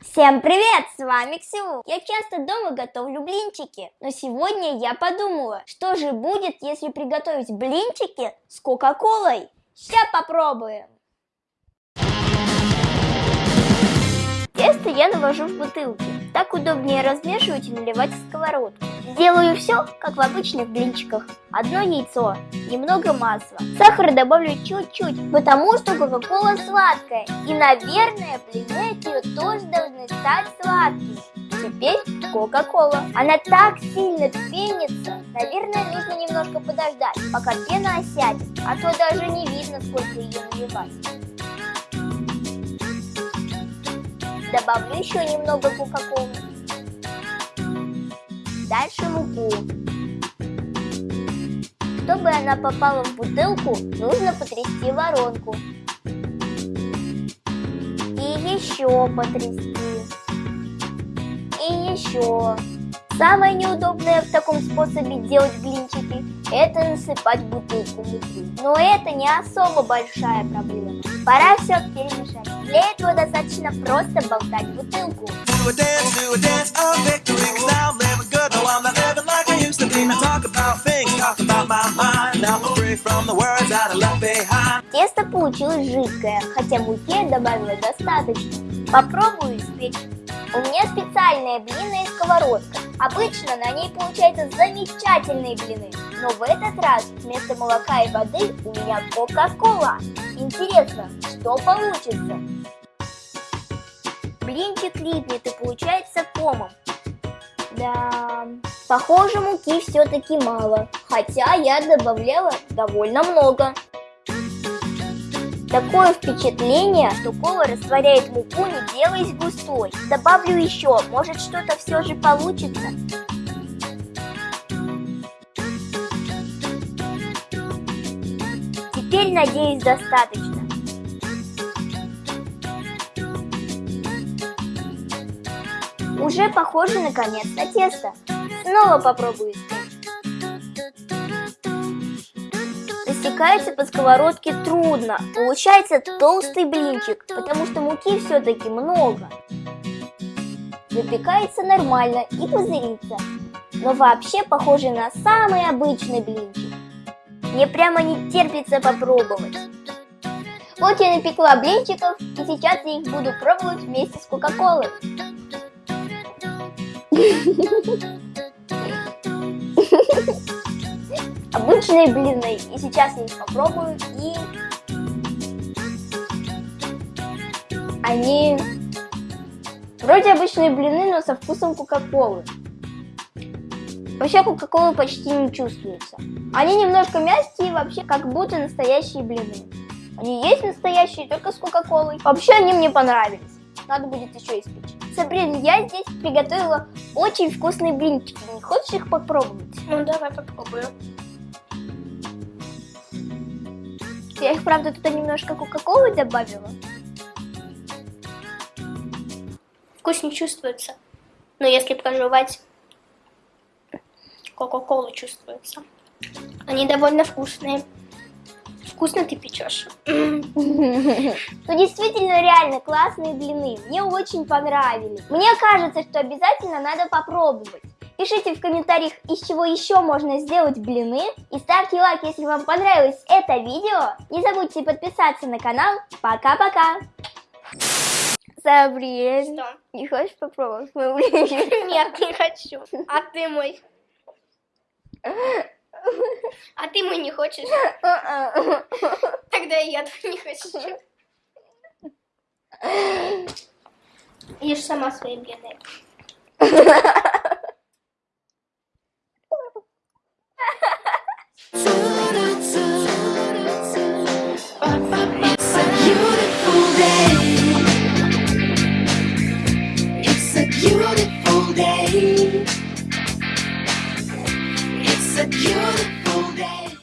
Всем привет, с вами Ксю. Я часто дома готовлю блинчики, но сегодня я подумала, что же будет, если приготовить блинчики с кока-колой. Сейчас попробуем. Тесто я навожу в бутылки. Так удобнее размешивать и наливать в сковородку. Делаю все, как в обычных блинчиках. Одно яйцо, немного масла. Сахар добавлю чуть-чуть, потому что кока-кола сладкая. И, наверное, блины от нее тоже должны стать сладкими. Теперь кока-кола. Она так сильно пенится. Наверное, нужно немножко подождать, пока пена осядет. А то даже не видно, сколько ее наливать. Добавлю еще немного кока-колы. Дальше муку. Чтобы она попала в бутылку, нужно потрясти воронку. И еще потрясти. И еще. Самое неудобное в таком способе делать блинчики – это насыпать бутылку муки. Но это не особо большая проблема. Пора все перемешать. Для этого достаточно просто болтать бутылку. Тесто получилось жидкое, хотя муки я добавила достаточно. Попробую испечь. У меня специальная блинная сковородка. Обычно на ней получаются замечательные блины. Но в этот раз вместо молока и воды у меня кока-кола. Интересно, что получится? Блинчик липнет и получается комом. Да, похоже муки все-таки мало, хотя я добавляла довольно много. Такое впечатление, что кола растворяет муку, не делаясь густой. Добавлю еще, может что-то все же получится. Теперь, надеюсь, достаточно. Уже похоже наконец на тесто. Снова попробую Растекается по сковородке трудно. Получается толстый блинчик, потому что муки все-таки много. Выпекается нормально и пузырится. Но вообще похоже на самый обычный блинчик. Мне прямо не терпится попробовать. Вот я напекла блинчиков, и сейчас я их буду пробовать вместе с Кока-Колой. Обычные блины, и сейчас я их попробую, и они вроде обычные блины, но со вкусом Кока-Колы. Вообще Кока-Колы почти не чувствуется. Они немножко мягкие, вообще как будто настоящие блины. Они есть настоящие, только с Кока-Колой. Вообще они мне понравились. Надо будет еще испечь. Сабрин, я здесь приготовила очень вкусные блинчики. Не хочешь их попробовать? Ну, давай попробую. Я их, правда, туда немножко кока-колы добавила. Вкус не чувствуется. Но если прожевать Кока-колу чувствуется. Они довольно вкусные. Вкусно ты печешь. Ну действительно реально классные блины. Мне очень понравились. Мне кажется, что обязательно надо попробовать. Пишите в комментариях, из чего еще можно сделать блины. И ставьте лайк, если вам понравилось это видео. Не забудьте подписаться на канал. Пока-пока. Сабрин, Что? не хочешь попробовать мой блинчик? Нет, не хочу. А ты мой? А ты мой не хочешь? Тогда и я твой не хочу. Ешь сама свои блины. You wrote it.